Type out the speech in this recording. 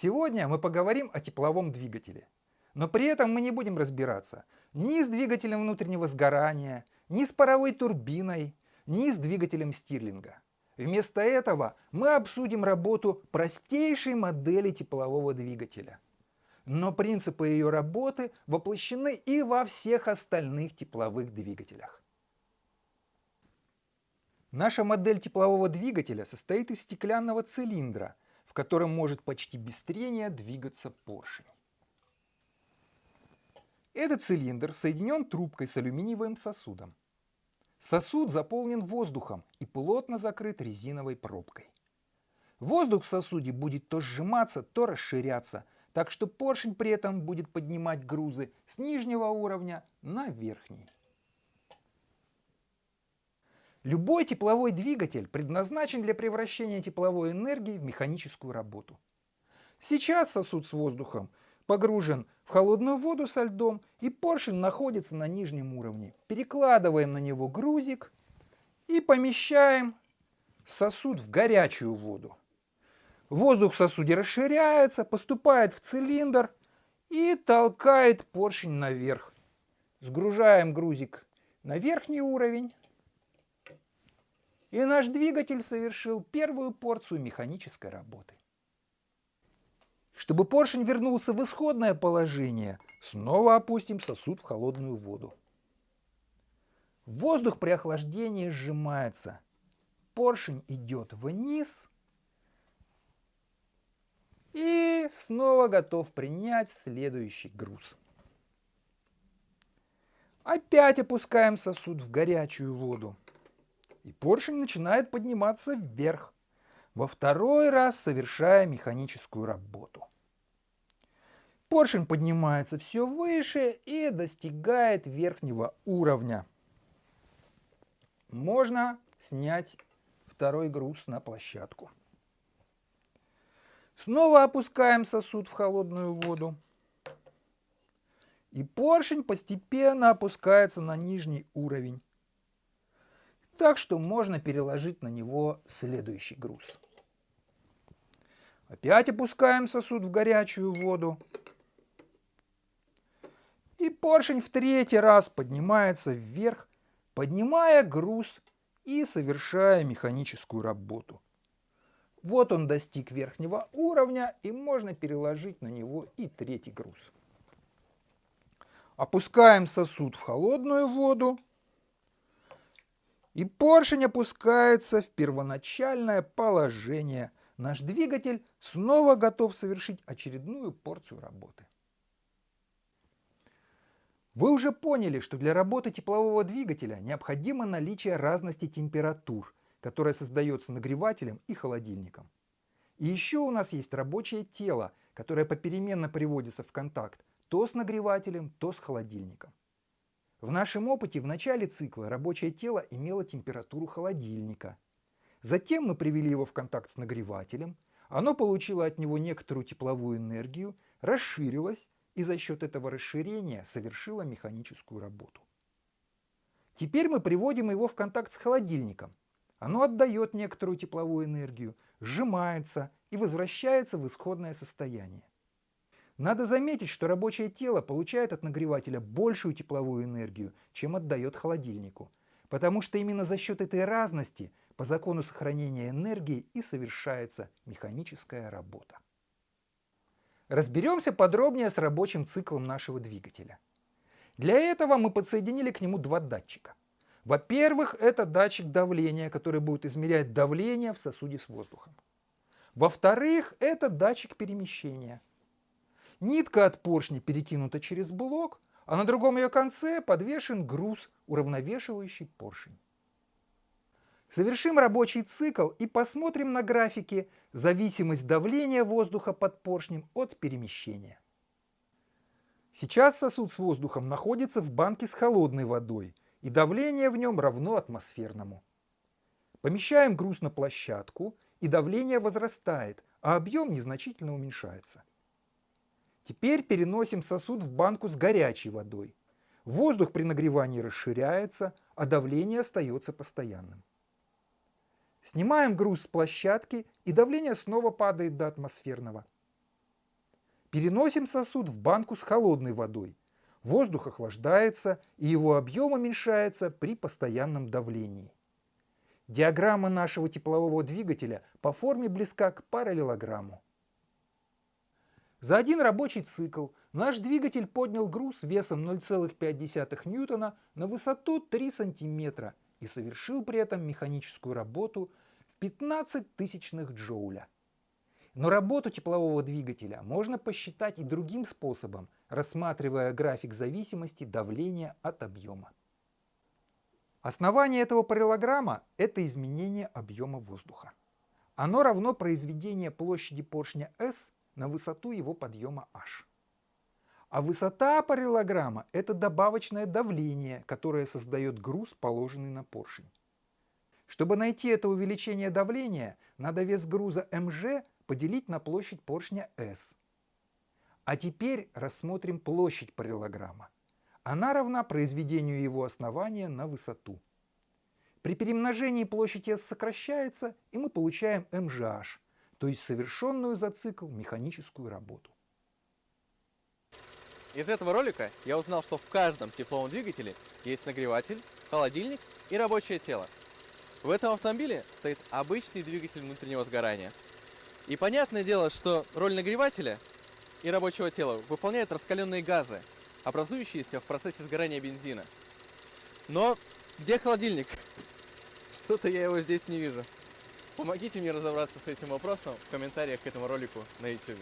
Сегодня мы поговорим о тепловом двигателе. Но при этом мы не будем разбираться ни с двигателем внутреннего сгорания, ни с паровой турбиной, ни с двигателем стирлинга. Вместо этого мы обсудим работу простейшей модели теплового двигателя. Но принципы ее работы воплощены и во всех остальных тепловых двигателях. Наша модель теплового двигателя состоит из стеклянного цилиндра, в котором может почти без трения двигаться поршень. Этот цилиндр соединен трубкой с алюминиевым сосудом. Сосуд заполнен воздухом и плотно закрыт резиновой пробкой. Воздух в сосуде будет то сжиматься, то расширяться, так что поршень при этом будет поднимать грузы с нижнего уровня на верхний. Любой тепловой двигатель предназначен для превращения тепловой энергии в механическую работу. Сейчас сосуд с воздухом погружен в холодную воду со льдом, и поршень находится на нижнем уровне. Перекладываем на него грузик и помещаем сосуд в горячую воду. Воздух в сосуде расширяется, поступает в цилиндр и толкает поршень наверх. Сгружаем грузик на верхний уровень. И наш двигатель совершил первую порцию механической работы. Чтобы поршень вернулся в исходное положение, снова опустим сосуд в холодную воду. Воздух при охлаждении сжимается. Поршень идет вниз и снова готов принять следующий груз. Опять опускаем сосуд в горячую воду. И поршень начинает подниматься вверх, во второй раз совершая механическую работу. Поршень поднимается все выше и достигает верхнего уровня. Можно снять второй груз на площадку. Снова опускаем сосуд в холодную воду. И поршень постепенно опускается на нижний уровень. Так что можно переложить на него следующий груз. Опять опускаем сосуд в горячую воду. И поршень в третий раз поднимается вверх, поднимая груз и совершая механическую работу. Вот он достиг верхнего уровня, и можно переложить на него и третий груз. Опускаем сосуд в холодную воду, и поршень опускается в первоначальное положение. Наш двигатель снова готов совершить очередную порцию работы. Вы уже поняли, что для работы теплового двигателя необходимо наличие разности температур, которая создается нагревателем и холодильником. И еще у нас есть рабочее тело, которое попеременно приводится в контакт то с нагревателем, то с холодильником. В нашем опыте в начале цикла рабочее тело имело температуру холодильника. Затем мы привели его в контакт с нагревателем, оно получило от него некоторую тепловую энергию, расширилось и за счет этого расширения совершила механическую работу. Теперь мы приводим его в контакт с холодильником. Оно отдает некоторую тепловую энергию, сжимается и возвращается в исходное состояние. Надо заметить, что рабочее тело получает от нагревателя большую тепловую энергию, чем отдает холодильнику, потому что именно за счет этой разности по закону сохранения энергии и совершается механическая работа. Разберемся подробнее с рабочим циклом нашего двигателя. Для этого мы подсоединили к нему два датчика. Во-первых, это датчик давления, который будет измерять давление в сосуде с воздухом. Во-вторых, это датчик перемещения. Нитка от поршня перекинута через блок, а на другом ее конце подвешен груз, уравновешивающий поршень. Совершим рабочий цикл и посмотрим на графике зависимость давления воздуха под поршнем от перемещения. Сейчас сосуд с воздухом находится в банке с холодной водой, и давление в нем равно атмосферному. Помещаем груз на площадку, и давление возрастает, а объем незначительно уменьшается. Теперь переносим сосуд в банку с горячей водой. Воздух при нагревании расширяется, а давление остается постоянным. Снимаем груз с площадки, и давление снова падает до атмосферного. Переносим сосуд в банку с холодной водой. Воздух охлаждается, и его объем уменьшается при постоянном давлении. Диаграмма нашего теплового двигателя по форме близка к параллелограмму. За один рабочий цикл наш двигатель поднял груз весом 0,5 ньютона на высоту 3 сантиметра и совершил при этом механическую работу в 15 тысячных джоуля. Но работу теплового двигателя можно посчитать и другим способом, рассматривая график зависимости давления от объема. Основание этого параллограмма – это изменение объема воздуха. Оно равно произведению площади поршня S на высоту его подъема H. А высота параллограмма – это добавочное давление, которое создает груз, положенный на поршень. Чтобы найти это увеличение давления, надо вес груза МЖ поделить на площадь поршня S. А теперь рассмотрим площадь параллограмма. Она равна произведению его основания на высоту. При перемножении площадь S сокращается, и мы получаем MGH, то есть совершенную за цикл механическую работу. Из этого ролика я узнал, что в каждом тепловом двигателе есть нагреватель, холодильник и рабочее тело. В этом автомобиле стоит обычный двигатель внутреннего сгорания. И понятное дело, что роль нагревателя и рабочего тела выполняют раскаленные газы, образующиеся в процессе сгорания бензина. Но где холодильник? Что-то я его здесь не вижу. Помогите мне разобраться с этим вопросом в комментариях к этому ролику на YouTube.